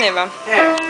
se va. Eh.